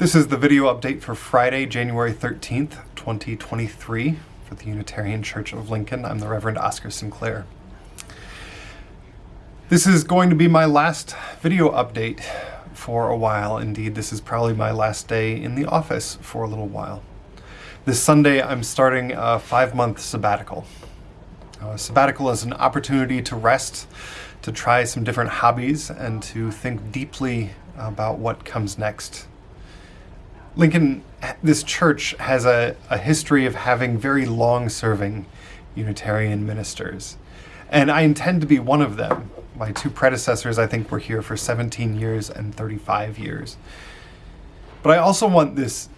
This is the video update for Friday, January 13th, 2023 for the Unitarian Church of Lincoln. I'm the Reverend Oscar Sinclair. This is going to be my last video update for a while. Indeed, this is probably my last day in the office for a little while. This Sunday, I'm starting a five-month sabbatical. Uh, sabbatical is an opportunity to rest, to try some different hobbies, and to think deeply about what comes next Lincoln, this church has a, a history of having very long-serving Unitarian ministers. And I intend to be one of them. My two predecessors, I think, were here for 17 years and 35 years. But I also want this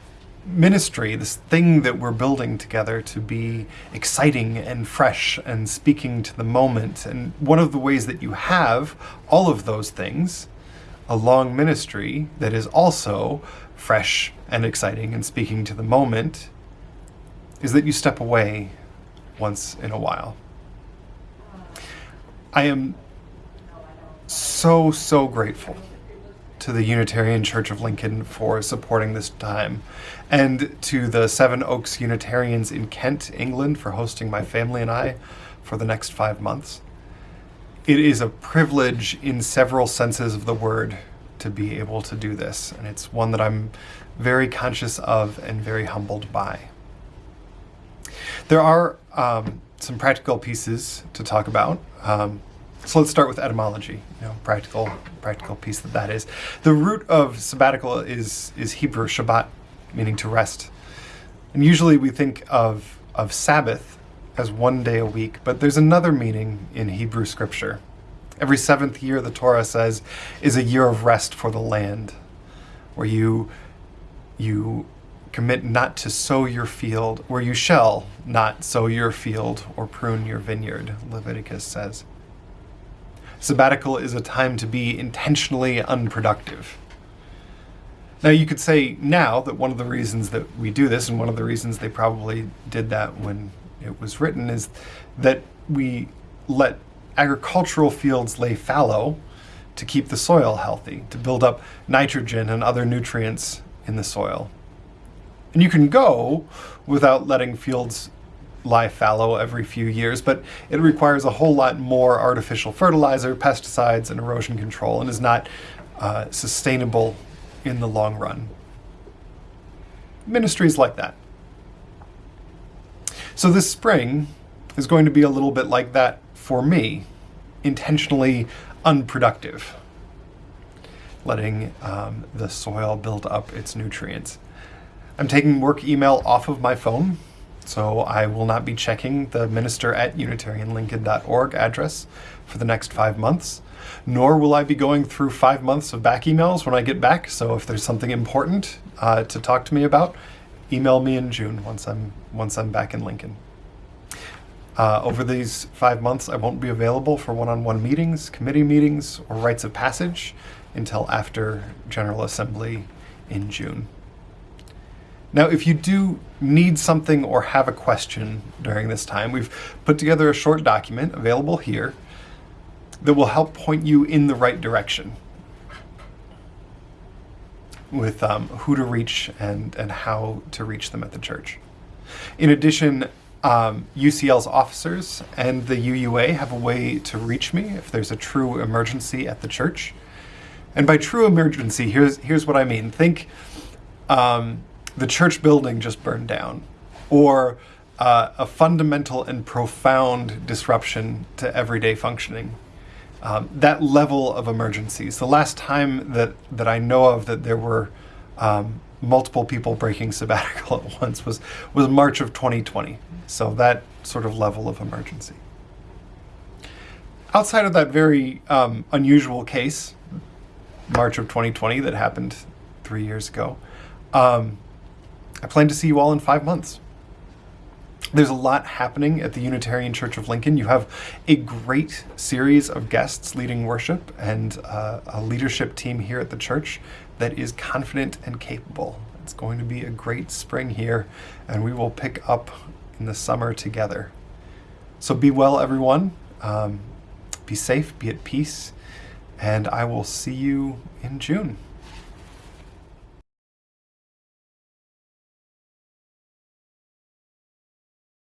ministry, this thing that we're building together to be exciting and fresh and speaking to the moment. And one of the ways that you have all of those things, a long ministry that is also fresh and exciting and speaking to the moment is that you step away once in a while. I am so, so grateful to the Unitarian Church of Lincoln for supporting this time, and to the Sevenoaks Unitarians in Kent, England for hosting my family and I for the next five months. It is a privilege in several senses of the word to be able to do this. And it's one that I'm very conscious of and very humbled by. There are um, some practical pieces to talk about. Um, so let's start with etymology, you know, practical, practical piece that that is. The root of sabbatical is, is Hebrew Shabbat, meaning to rest. And usually we think of, of Sabbath as one day a week, but there's another meaning in Hebrew scripture. Every seventh year, the Torah says, is a year of rest for the land, where you, you commit not to sow your field, where you shall not sow your field or prune your vineyard, Leviticus says. Sabbatical is a time to be intentionally unproductive. Now you could say now that one of the reasons that we do this, and one of the reasons they probably did that when it was written, is that we let agricultural fields lay fallow to keep the soil healthy, to build up nitrogen and other nutrients in the soil. And you can go without letting fields lie fallow every few years, but it requires a whole lot more artificial fertilizer, pesticides, and erosion control, and is not uh, sustainable in the long run. Ministries like that. So this spring is going to be a little bit like that for me, intentionally unproductive, letting um, the soil build up its nutrients. I'm taking work email off of my phone, so I will not be checking the minister at unitarianlincoln.org address for the next five months, nor will I be going through five months of back emails when I get back, so if there's something important uh, to talk to me about, email me in June once I'm, once I'm back in Lincoln. Uh, over these five months, I won't be available for one-on-one -on -one meetings, committee meetings, or rites of passage until after General Assembly in June. Now, if you do need something or have a question during this time, we've put together a short document available here that will help point you in the right direction with um, who to reach and, and how to reach them at the church. In addition, um, UCL's officers and the UUA have a way to reach me if there's a true emergency at the church. And by true emergency, here's, here's what I mean. Think um, the church building just burned down, or uh, a fundamental and profound disruption to everyday functioning. Um, that level of emergencies. The last time that, that I know of that there were um, multiple people breaking sabbatical at once was, was March of 2020. So that sort of level of emergency. Outside of that very um, unusual case, March of 2020 that happened three years ago, um, I plan to see you all in five months. There's a lot happening at the Unitarian Church of Lincoln. You have a great series of guests leading worship and uh, a leadership team here at the church that is confident and capable. It's going to be a great spring here, and we will pick up in the summer together. So be well, everyone. Um, be safe, be at peace, and I will see you in June.